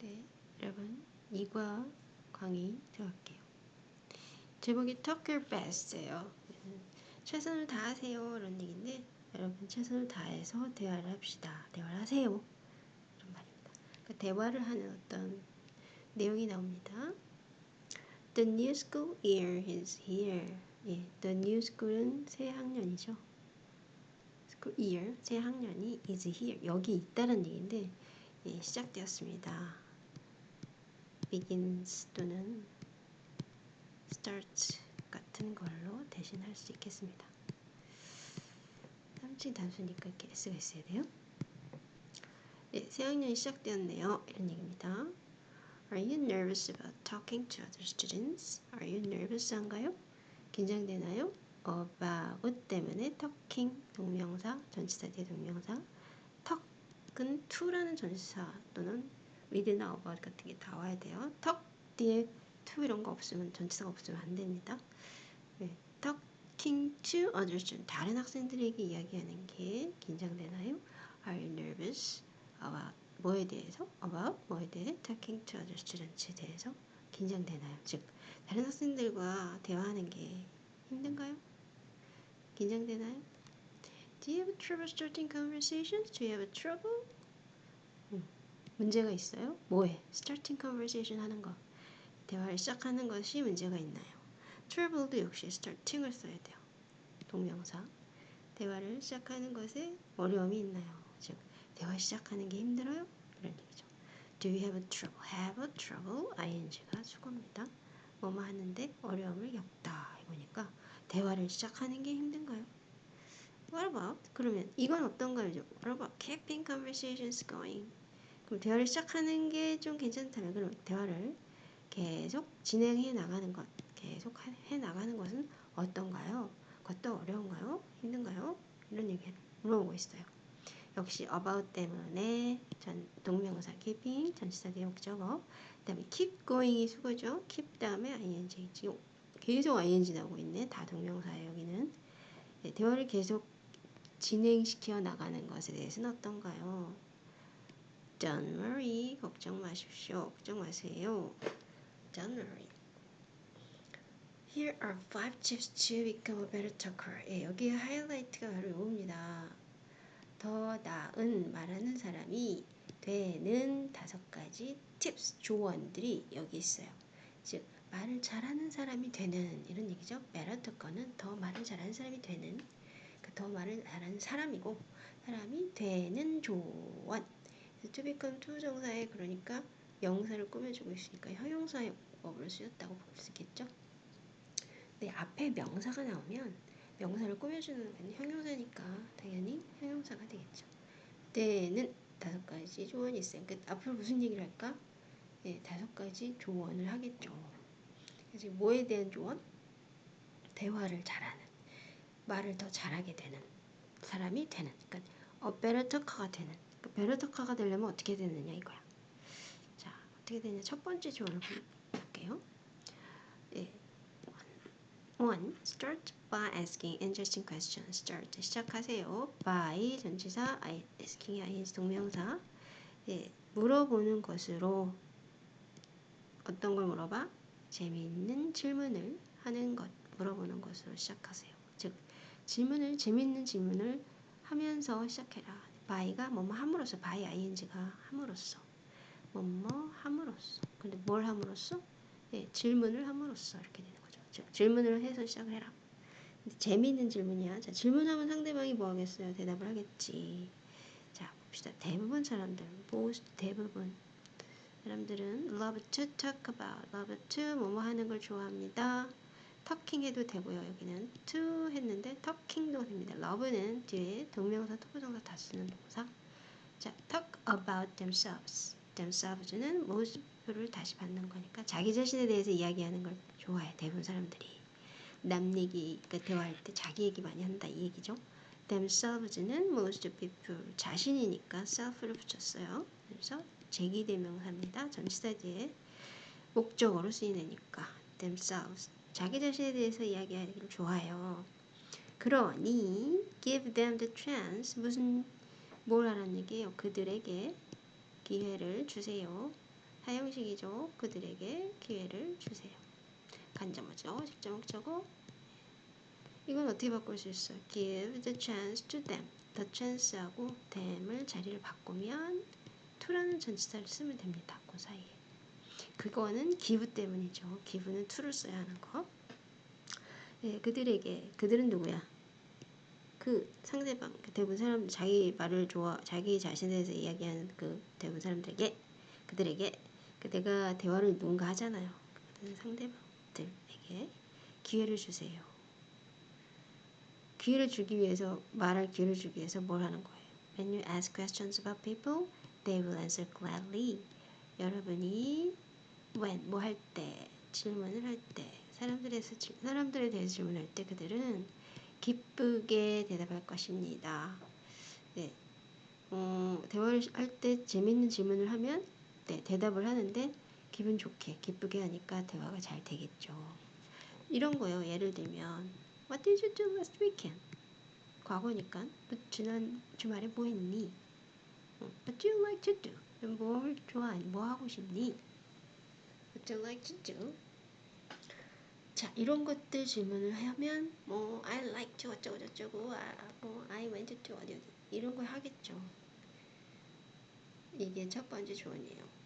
네, 여러분 이과 강의 들어갈게요. 제목이 Talk Your Best예요. 최선을 다하세요 이런 얘기인데 여러분 최선을 다해서 대화를 합시다. 대화를 하세요. 이런 말입니다. 그러니까 대화를 하는 어떤 내용이 나옵니다. The new school year is here. 예, the new school은 새 학년이죠. school year, 새 학년이 is here. 여기 있다는 얘기인데 예, 시작되었습니다. Begins 또는 starts 같은 걸로 대신할 수 있겠습니다. 3층 단수니까 이렇게 S가 있어야 돼요. 네, 새 학년이 시작되었네요. 이런 얘기입니다. Are you nervous about talking to other students? Are you nervous 한가요? 긴장되나요? about 때문에 talking 동명사, 전치사 뒤에 동명사 talk은 to라는 전치사 또는 with나 about 같은 게 다 와야 돼요. talk 뒤에 to 이런 거 없으면 전치사가 없으면 안 됩니다. 네, talking to other students 다른 학생들에게 이야기하는 게 긴장되나요? Are you nervous about 뭐에 대해서? about 뭐에 대해? talking to other students에 대해서 긴장되나요? 즉 다른 학생들과 대화하는 게 힘든가요? 긴장되나요? Do you have trouble starting conversations? Do you have trouble? 음, 문제가 있어요? 뭐에? Starting conversation 하는 거. 대화를 시작하는 것이 문제가 있나요? Trouble도 역시 starting을 써야 돼요. 동명사. 대화를 시작하는 것에 어려움이 있나요? 즉, 대화 시작하는 게 힘들어요? 이런 얘기죠. Do you have trouble? Have trouble? ing가 수고입니다. 뭐뭐 하는데 어려움을 겪다. 이거니까 대화를 시작하는 게 힘든가요? What about? 그러면 이건 어떤가요? What about keeping conversations going? 그럼 대화를 시작하는 게 좀 괜찮다면 그럼 대화를 계속 진행해 나가는 것, 계속 해 나가는 것은 어떤가요? 그것도 어려운가요? 힘든가요? 이런 얘기를 물어보고 있어요. 역시 about 때문에 전 동명사 keeping 전치사 대 목적어 그다음에 keep going이 수거죠. keep 다음에 ing 지금 계속 ing 나오고 있네. 다 동명사예요. 여기는 네, 대화를 계속 진행시켜 나가는 것에 대해서는 어떤가요? Don't worry. 걱정 마십시오. 걱정 마세요. Don't worry. Here are five tips to become a better talker. 예, 여기 하이라이트가 바로 이겁니다. 더 나은 말하는 사람이 되는 다섯 가지 팁스, 조언들이 여기 있어요. 즉, 말을 잘하는 사람이 되는 이런 얘기죠. better talker는 더 말을 잘하는 사람이 되는 그더 말을 잘하는 사람이고 사람이 되는 조언. To become to 정사에 그러니까 명사를 꾸며주고 있으니까 형용사법으로 쓰였다고 볼 수 있겠죠. 네, 앞에 명사가 나오면 명사를 꾸며주는 건 형용사니까 당연히 형용사가 되겠죠. 때는 다섯 가지 조언이 있어요. 그러니까 앞으로 무슨 얘기를 할까? 네, 다섯 가지 조언을 하겠죠. 그래서 뭐에 대한 조언? 대화를 잘하는, 말을 더 잘하게 되는 사람이 되는, 그러니까 어, better talker가 되는. Talker가 되려면 어떻게 되느냐 이거야. 자, 어떻게 되냐? 첫 번째 조언을 볼게요. 네, One, start by asking interesting questions. Start 시작하세요. by 전치사, asking ing 동명사. 예, 물어보는 것으로 어떤 걸 물어봐? 재미있는 질문을 하는 것, 물어보는 것으로 시작하세요. 즉, 질문을 재미있는 질문을 하면서 시작해라. By가 뭐뭐 함으로써, by ing가 함으로써, 뭐뭐 함으로써. 근데 뭘 함으로써? 예, 질문을 함으로써 이렇게 되는. 질문을 해서 시작을 해라. 재미있는 질문이야. 자, 질문하면 상대방이 뭐 하겠어요? 대답을 하겠지. 자, 봅시다. 대부분 사람들, most 대부분 사람들은 love to talk about, love to 뭐뭐 하는 걸 좋아합니다. Talking 해도 되고요. 여기는 to 했는데 talking도 됩니다. love는 뒤에 동명사, to부정사 다 쓰는 동사. 자, talk about themselves. themselves는 most people을 다시 받는 거니까 자기 자신에 대해서 이야기하는 걸 좋아해 대부분 사람들이 남 얘기 그 대화할 때 자기 얘기 많이 한다 이 얘기죠. themselves는 most people 자신이니까 self를 붙였어요. 그래서 제기대명사입니다. 전치사 뒤에 목적어로 쓰이니까 themselves 자기 자신에 대해서 이야기하기를 좋아해요. 그러니 give them the chance 무슨 뭘 하라는 얘기예요? 그들에게 기회를 주세요. 사형식이죠. 그들에게 기회를 주세요. 간접어죠. 직접 목적어. 이건 어떻게 바꿀 수 있어요? Give the chance to them. The chance하고 them을 자리를 바꾸면 to라는 전치사를 쓰면 됩니다. 그 사이에. 그거는 give 때문이죠. give는 to를 써야 하는 거. 네, 그들에게 그들은 누구야? 그 상대방 그 대부분 사람들 자기 말을 좋아 자기 자신에 대해서 이야기하는 그 대부분 사람들에게 그들에게 그 내가 대화를 누군가 하잖아요. 그 상대방들에게 기회를 주세요. 기회를 주기 위해서 말할 기회를 주기 위해서 뭘 하는 거예요? When you ask questions about people, they will answer gladly. 여러분이 when 뭐 할 때 질문을 할 때 사람들에서 질- 사람들에 대해서 질문할 때 그들은 기쁘게 대답할 것입니다. 네. 어, 대화를 할 때 재밌는 질문을 하면 네, 대답을 하는데 기분 좋게 기쁘게 하니까 대화가 잘 되겠죠. 이런 거요. 예를 들면 What did you do last weekend? 과거니까 너 지난 주말에 뭐 했니? 어, What do you like to do? 뭘 좋아하니? 뭐 하고 싶니? Do like to do? 자 이런 것들 질문을 하면 뭐 I like to 어쩌고 저쩌고 아, 뭐 I went to 어디 어디 이런 걸 하겠죠. 이게 첫 번째 조언이에요.